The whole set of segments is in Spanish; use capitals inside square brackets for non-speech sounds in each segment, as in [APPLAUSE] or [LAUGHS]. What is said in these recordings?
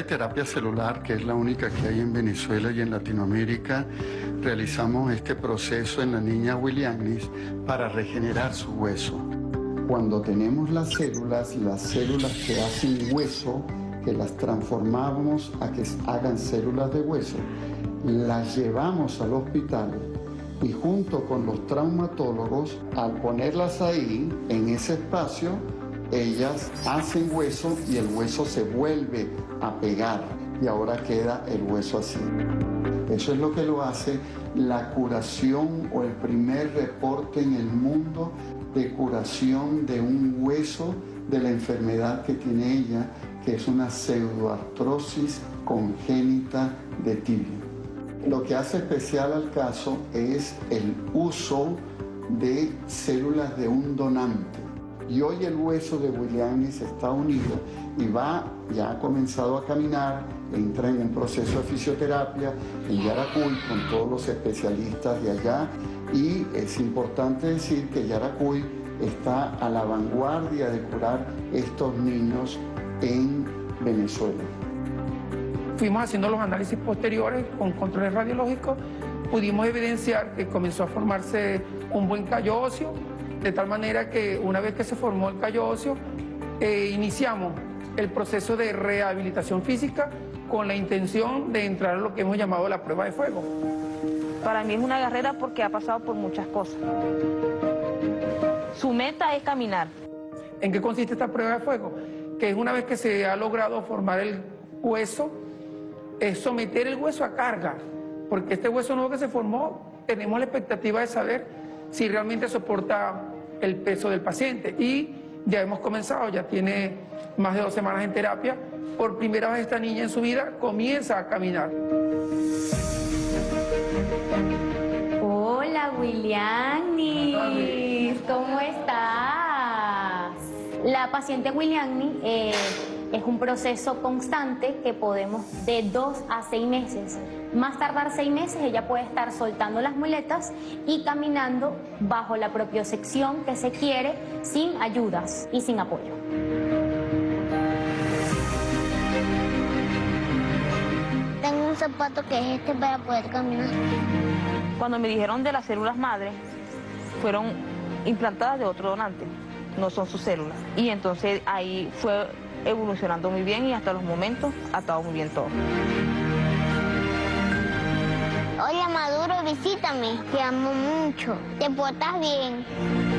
de terapia celular, que es la única que hay en Venezuela y en Latinoamérica, realizamos este proceso en la niña Williamis para regenerar su hueso. Cuando tenemos las células, las células que hacen hueso, que las transformamos a que hagan células de hueso, las llevamos al hospital y junto con los traumatólogos, al ponerlas ahí, en ese espacio, ellas hacen hueso y el hueso se vuelve a pegar y ahora queda el hueso así. Eso es lo que lo hace la curación o el primer reporte en el mundo de curación de un hueso de la enfermedad que tiene ella, que es una pseudoartrosis congénita de tibia. Lo que hace especial al caso es el uso de células de un donante. Y hoy el hueso de Williamis está unido y va, ya ha comenzado a caminar, entra en un proceso de fisioterapia en Yaracuy con todos los especialistas de allá y es importante decir que Yaracuy está a la vanguardia de curar estos niños en Venezuela. Fuimos haciendo los análisis posteriores con controles radiológicos, pudimos evidenciar que comenzó a formarse un buen callo óseo, de tal manera que una vez que se formó el callo óseo, eh, iniciamos el proceso de rehabilitación física con la intención de entrar a lo que hemos llamado la prueba de fuego. Para mí es una carrera porque ha pasado por muchas cosas. Su meta es caminar. ¿En qué consiste esta prueba de fuego? Que es una vez que se ha logrado formar el hueso, es someter el hueso a carga, porque este hueso nuevo que se formó, tenemos la expectativa de saber si realmente soporta el peso del paciente. Y ya hemos comenzado, ya tiene más de dos semanas en terapia. Por primera vez esta niña en su vida comienza a caminar. Hola, William. ¿Cómo estás? La paciente William eh, es un proceso constante que podemos de dos a seis meses. Más tardar seis meses ella puede estar soltando las muletas y caminando bajo la propiocepción que se quiere sin ayudas y sin apoyo. Tengo un zapato que es este para poder caminar. Cuando me dijeron de las células madre, fueron implantadas de otro donante, no son sus células. Y entonces ahí fue evolucionando muy bien y hasta los momentos ha estado muy bien todo. Hola Maduro, visítame, te amo mucho, te portas bien.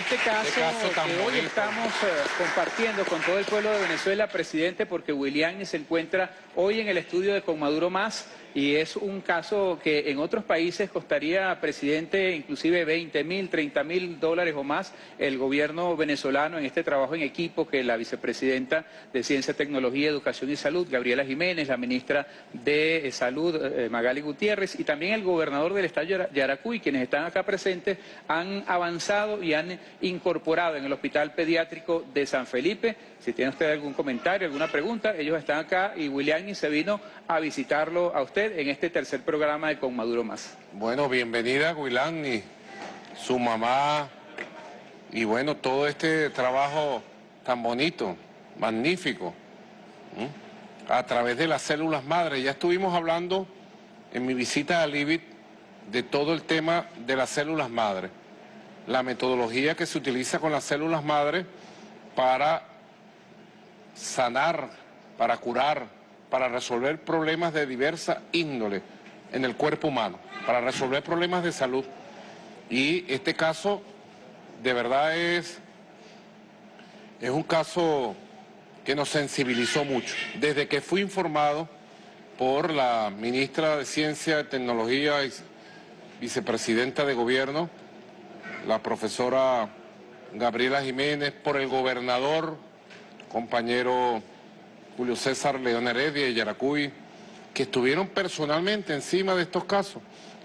Y este, este caso, que hoy estamos eh, compartiendo con todo el pueblo de Venezuela, presidente, porque William se encuentra hoy en el estudio de Con Maduro Más, y es un caso que en otros países costaría, presidente, inclusive 20 mil, 30 mil dólares o más el gobierno venezolano en este trabajo en equipo que la vicepresidenta de Ciencia, Tecnología, Educación y Salud, Gabriela Jiménez, la ministra de Salud, eh, Magali Gutiérrez, y también el gobernador del estado Yaracuy, quienes están acá presentes, han avanzado y han incorporado en el Hospital Pediátrico de San Felipe. Si tiene usted algún comentario, alguna pregunta, ellos están acá y William se vino a visitarlo a usted en este tercer programa de Con Maduro Más. Bueno, bienvenida Wilani, su mamá y bueno, todo este trabajo tan bonito, magnífico, a través de las células madres. Ya estuvimos hablando en mi visita a Libit de todo el tema de las células madres, la metodología que se utiliza con las células madres para sanar, para curar, para resolver problemas de diversa índole en el cuerpo humano, para resolver problemas de salud. Y este caso de verdad es, es un caso que nos sensibilizó mucho. Desde que fui informado por la ministra de Ciencia, Tecnología y vicepresidenta de Gobierno, la profesora Gabriela Jiménez, por el gobernador, compañero Julio César León Heredia y Yaracuy, que estuvieron personalmente encima de estos casos.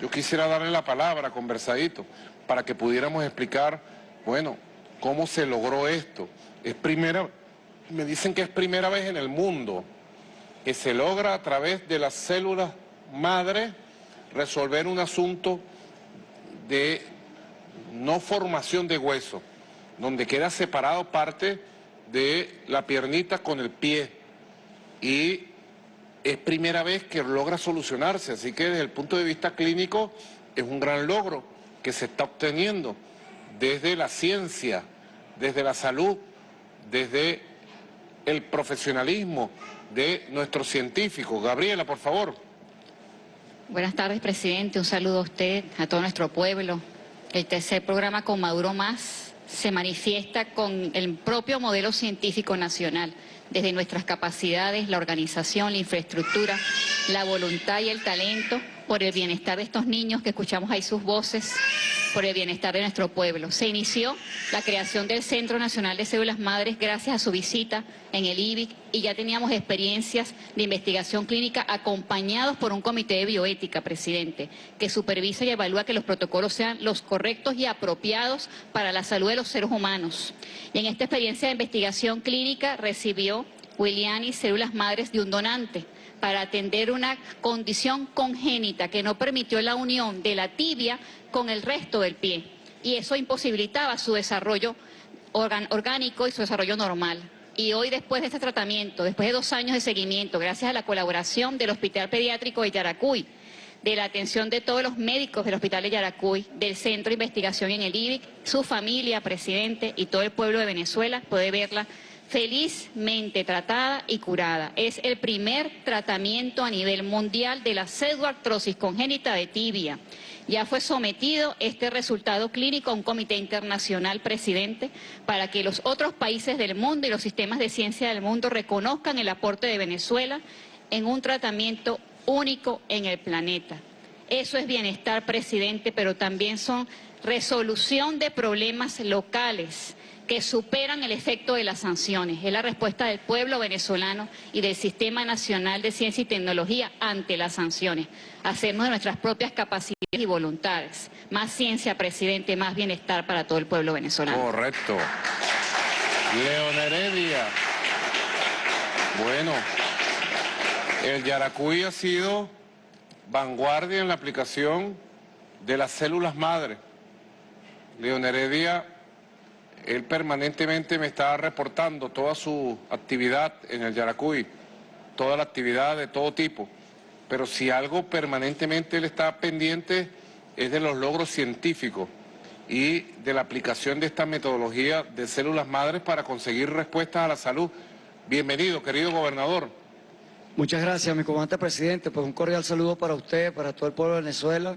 Yo quisiera darle la palabra, conversadito, para que pudiéramos explicar, bueno, cómo se logró esto. Es primera, me dicen que es primera vez en el mundo que se logra a través de las células madre resolver un asunto de no formación de hueso, donde queda separado parte de la piernita con el pie y es primera vez que logra solucionarse, así que desde el punto de vista clínico es un gran logro que se está obteniendo desde la ciencia, desde la salud, desde el profesionalismo de nuestros científicos. Gabriela, por favor. Buenas tardes, presidente. Un saludo a usted, a todo nuestro pueblo. El tercer programa con Maduro Más se manifiesta con el propio modelo científico nacional, desde nuestras capacidades, la organización, la infraestructura, la voluntad y el talento por el bienestar de estos niños que escuchamos ahí sus voces, por el bienestar de nuestro pueblo. Se inició la creación del Centro Nacional de Células Madres gracias a su visita en el IBIC y ya teníamos experiencias de investigación clínica acompañados por un comité de bioética, presidente, que supervisa y evalúa que los protocolos sean los correctos y apropiados para la salud de los seres humanos. Y en esta experiencia de investigación clínica recibió Williani células madres de un donante para atender una condición congénita que no permitió la unión de la tibia con el resto del pie y eso imposibilitaba su desarrollo orgánico y su desarrollo normal. Y hoy, después de este tratamiento, después de dos años de seguimiento, gracias a la colaboración del Hospital Pediátrico de Yaracuy, de la atención de todos los médicos del Hospital de Yaracuy, del Centro de Investigación en el IBIC, su familia, presidente y todo el pueblo de Venezuela puede verla felizmente tratada y curada. Es el primer tratamiento a nivel mundial de la pseudoartrosis congénita de tibia. Ya fue sometido este resultado clínico a un comité internacional, presidente, para que los otros países del mundo y los sistemas de ciencia del mundo reconozcan el aporte de Venezuela en un tratamiento único en el planeta. Eso es bienestar, presidente, pero también son resolución de problemas locales que superan el efecto de las sanciones. Es la respuesta del pueblo venezolano y del Sistema Nacional de Ciencia y Tecnología ante las sanciones. Hacernos de nuestras propias capacidades y voluntades. Más ciencia, presidente, más bienestar para todo el pueblo venezolano. Correcto. León Heredia. Bueno, el Yaracuy ha sido vanguardia en la aplicación de las células madre. León Heredia él permanentemente me está reportando toda su actividad en el Yaracuy, toda la actividad de todo tipo. Pero si algo permanentemente él está pendiente es de los logros científicos y de la aplicación de esta metodología de células madres para conseguir respuestas a la salud. Bienvenido, querido gobernador. Muchas gracias, mi comandante presidente. Pues un cordial saludo para usted, para todo el pueblo de Venezuela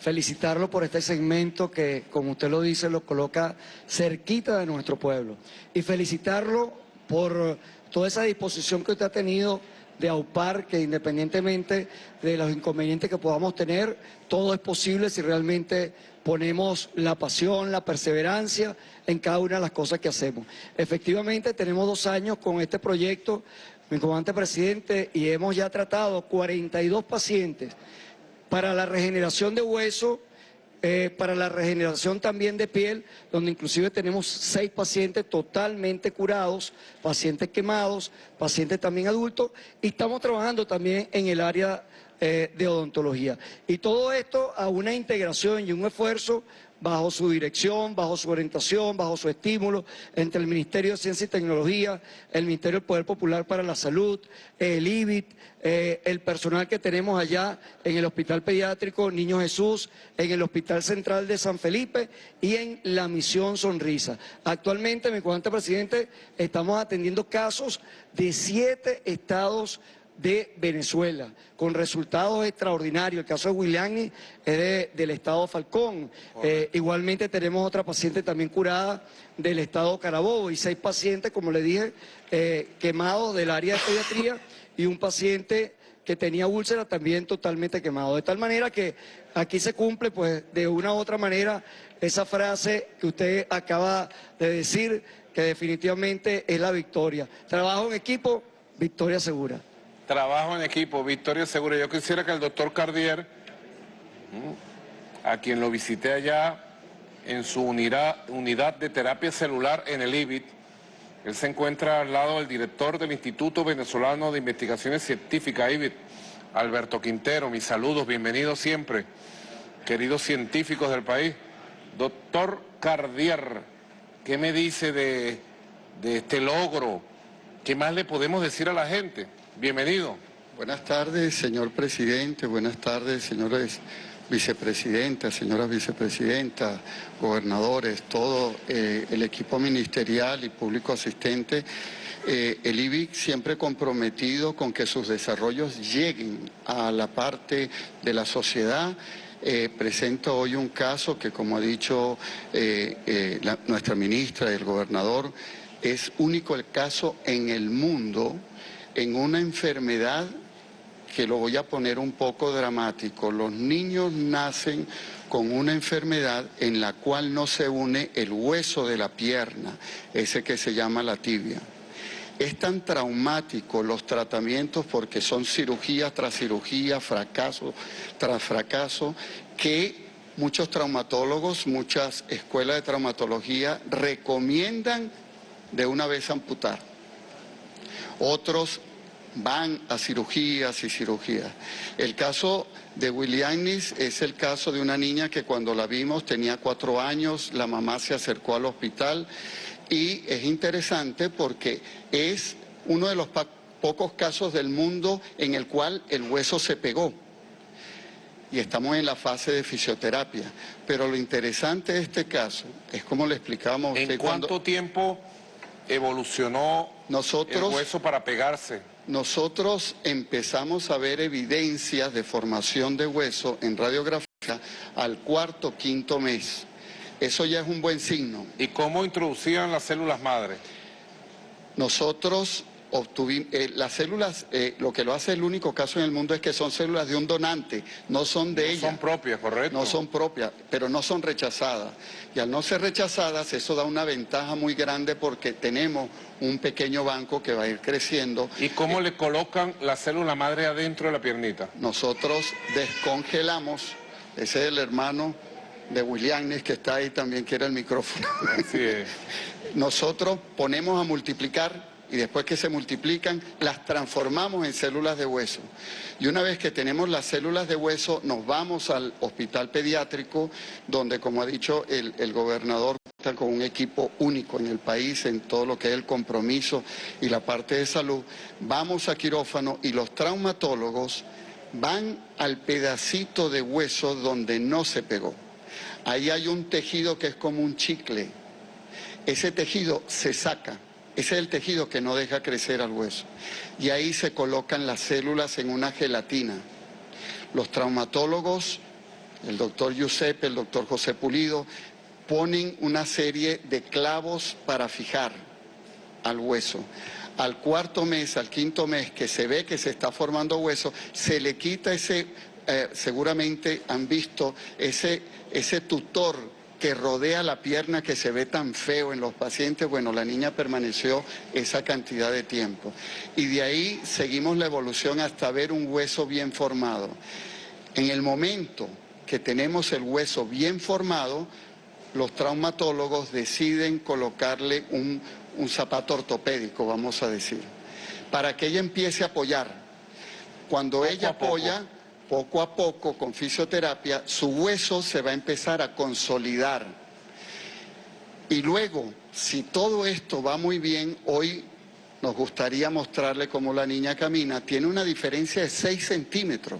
felicitarlo por este segmento que, como usted lo dice, lo coloca cerquita de nuestro pueblo. Y felicitarlo por toda esa disposición que usted ha tenido de aupar que independientemente de los inconvenientes que podamos tener, todo es posible si realmente ponemos la pasión, la perseverancia en cada una de las cosas que hacemos. Efectivamente, tenemos dos años con este proyecto, mi comandante presidente, y hemos ya tratado 42 pacientes para la regeneración de hueso, eh, para la regeneración también de piel, donde inclusive tenemos seis pacientes totalmente curados, pacientes quemados, pacientes también adultos, y estamos trabajando también en el área eh, de odontología. Y todo esto a una integración y un esfuerzo bajo su dirección, bajo su orientación, bajo su estímulo, entre el Ministerio de Ciencia y Tecnología, el Ministerio del Poder Popular para la Salud, el IBIT, eh, el personal que tenemos allá en el Hospital Pediátrico Niño Jesús, en el Hospital Central de San Felipe y en la Misión Sonrisa. Actualmente, mi comandante presidente, estamos atendiendo casos de siete estados de Venezuela, con resultados extraordinarios. El caso de Williani es del estado Falcón. Eh, igualmente tenemos otra paciente también curada del estado Carabobo y seis pacientes, como le dije, eh, quemados del área de pediatría y un paciente que tenía úlcera también totalmente quemado. De tal manera que aquí se cumple, pues, de una u otra manera, esa frase que usted acaba de decir, que definitivamente es la victoria. Trabajo en equipo, victoria segura. Trabajo en equipo, victoria segura. Yo quisiera que el doctor Cardier, a quien lo visité allá en su unidad, de terapia celular en el IBIT, Él se encuentra al lado del director del Instituto Venezolano de Investigaciones Científicas, IBIT, Alberto Quintero. Mis saludos, bienvenidos siempre, queridos científicos del país. Doctor Cardier, ¿qué me dice de este logro? ¿Qué más le podemos decir a la gente? Bienvenido. Buenas tardes, señor presidente. Buenas tardes, señores vicepresidentas, señoras vicepresidentas, gobernadores, todo eh, el equipo ministerial y público asistente. Eh, el IBIC siempre comprometido con que sus desarrollos lleguen a la parte de la sociedad. Eh, presento hoy un caso que, como ha dicho nuestra ministra y el gobernador, es único el caso en el mundo en una enfermedad que lo voy a poner un poco dramático. Los niños nacen con una enfermedad en la cual no se une el hueso de la pierna, ese que se llama la tibia. Es tan traumático los tratamientos porque son cirugía tras cirugía, fracaso tras fracaso, que muchos traumatólogos, muchas escuelas de traumatología recomiendan de una vez amputar. Otros van a cirugías y cirugías. El caso de Willianis es el caso de una niña que cuando la vimos tenía cuatro años, la mamá se acercó al hospital y es interesante porque es uno de los pocos casos del mundo en el cual el hueso se pegó. Y estamos en la fase de fisioterapia. Pero lo interesante de este caso es como le explicamos a usted. ¿En cuánto tiempo evolucionó nosotros, el hueso para pegarse? nosotros empezamos a ver evidencias de formación de hueso en radiografía al cuarto, quinto mes. Eso ya es un buen signo. ¿Y cómo introducían las células madre? Nosotros eh, las células, eh, lo que lo hace el único caso en el mundo es que son células de un donante, no son de ella. No son propias, correcto. No son propias, pero no son rechazadas. Y al no ser rechazadas, eso da una ventaja muy grande porque tenemos un pequeño banco que va a ir creciendo. ¿Y cómo le colocan la célula madre adentro de la piernita? Nosotros descongelamos, ese es el hermano de Willianes que está ahí también, quiere el micrófono. Así es. [LAUGHS] Nosotros ponemos a multiplicar y después que se multiplican, las transformamos en células de hueso. Y una vez que tenemos las células de hueso, nos vamos al hospital pediátrico, donde, como ha dicho el, el gobernador, está con un equipo único en el país en todo lo que es el compromiso y la parte de salud. Vamos a quirófano y los traumatólogos van al pedacito de hueso donde no se pegó. Ahí hay un tejido que es como un chicle. Ese tejido se saca ese es el tejido que no deja crecer al hueso. Y ahí se colocan las células en una gelatina. Los traumatólogos, el doctor Giuseppe, el doctor José Pulido, ponen una serie de clavos para fijar al hueso. Al cuarto mes, al quinto mes, que se ve que se está formando hueso, se le quita ese, eh, seguramente han visto, ese, ese tutor que rodea la pierna que se ve tan feo en los pacientes, bueno, la niña permaneció esa cantidad de tiempo. Y de ahí seguimos la evolución hasta ver un hueso bien formado. En el momento que tenemos el hueso bien formado, los traumatólogos deciden colocarle un, zapato ortopédico, vamos a decir, para que ella empiece a apoyar. Cuando ella apoya poco a poco con fisioterapia, su hueso se va a empezar a consolidar. Y luego, si todo esto va muy bien, hoy nos gustaría mostrarle cómo la niña camina, tiene una diferencia de 6 centímetros.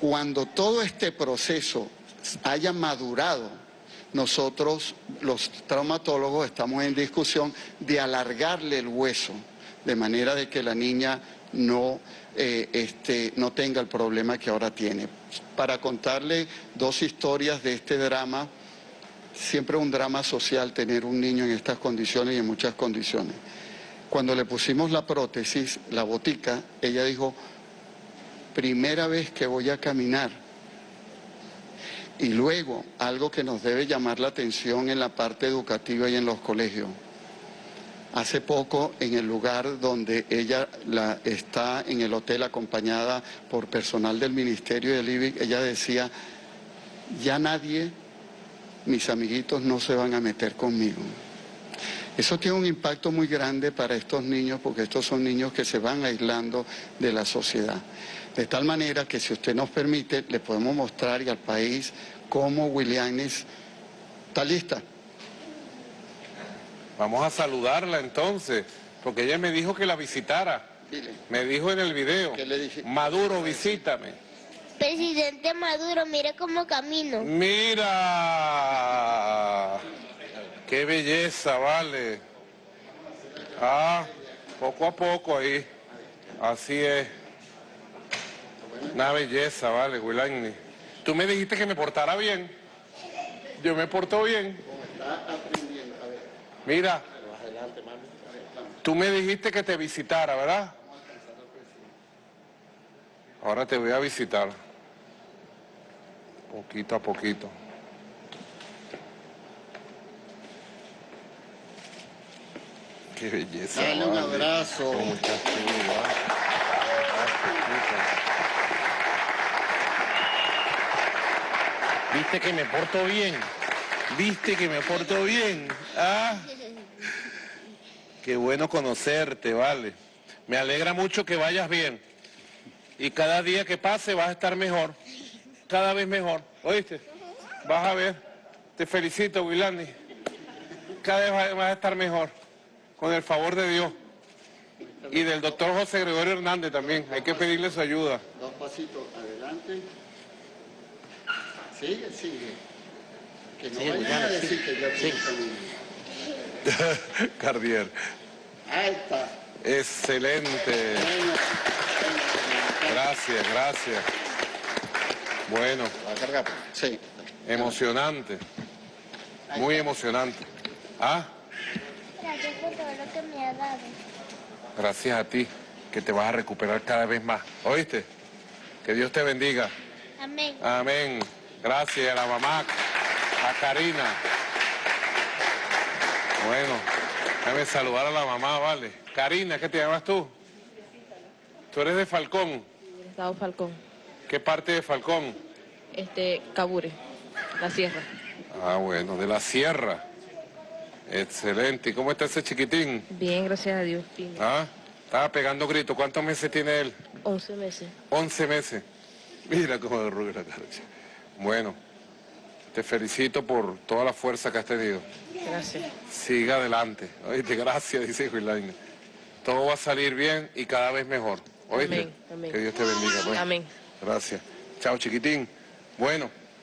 Cuando todo este proceso haya madurado, nosotros los traumatólogos estamos en discusión de alargarle el hueso, de manera de que la niña no eh, este, no tenga el problema que ahora tiene. Para contarle dos historias de este drama, siempre un drama social tener un niño en estas condiciones y en muchas condiciones. Cuando le pusimos la prótesis, la botica, ella dijo, primera vez que voy a caminar. Y luego, algo que nos debe llamar la atención en la parte educativa y en los colegios, Hace poco, en el lugar donde ella la, está en el hotel acompañada por personal del Ministerio del IBIC, ella decía, ya nadie, mis amiguitos no se van a meter conmigo. Eso tiene un impacto muy grande para estos niños porque estos son niños que se van aislando de la sociedad. De tal manera que si usted nos permite, le podemos mostrar y al país cómo Willianis está lista. Vamos a saludarla entonces, porque ella me dijo que la visitara. Dile. Me dijo en el video, ¿Qué le dije? Maduro, visítame. Presidente Maduro, mire cómo camino. Mira, qué belleza, vale. Ah, poco a poco ahí, así es. Una belleza, vale, Wilani. Tú me dijiste que me portara bien. Yo me porto bien. Mira, tú me dijiste que te visitara, ¿verdad? Ahora te voy a visitar. Poquito a poquito. Qué belleza. Dale un vale. abrazo. Vale. Viste que me porto bien. Viste que me porto bien. Ah. Qué bueno conocerte, vale. Me alegra mucho que vayas bien. Y cada día que pase vas a estar mejor. Cada vez mejor. ¿Oíste? Vas a ver. Te felicito, Wilani. Cada vez vas- a estar mejor. Con el favor de Dios. Y del doctor José Gregorio Hernández también. Hay que pedirle su ayuda. Dos pasitos adelante. Sigue, sigue. Que no vayan a decir que yo estoy camino. Cardier. Ahí está. Excelente. Gracias, gracias. Bueno, ¿La carga? Sí. emocionante. Muy emocionante. Ah, Gracias por todo lo que me ha dado. gracias a ti, que te vas a recuperar cada vez más. ¿Oíste? Que Dios te bendiga. Amén. Amén. Gracias a la mamá, a Karina. Bueno, déjame saludar a la mamá, vale. Karina, ¿qué te llamas tú? Tú eres de Falcón. Estado Falcón, ¿Qué parte de Falcón? este, Cabure, la sierra. Ah, bueno, de la sierra. Excelente. ¿Y cómo está ese chiquitín? Bien, gracias a Dios. Bien. ¿Ah? Estaba pegando gritos. ¿Cuántos meses tiene él? 11 meses. 11 meses. Mira cómo derruga la cara. Bueno, te felicito por toda la fuerza que has tenido. Gracias. Siga adelante. Oíste, gracias, dice Julián. Todo va a salir bien y cada vez mejor. ¿Oíste? Amén, amén. Que Dios te bendiga. pues. Amén. Gracias. Chao, chiquitín. Bueno,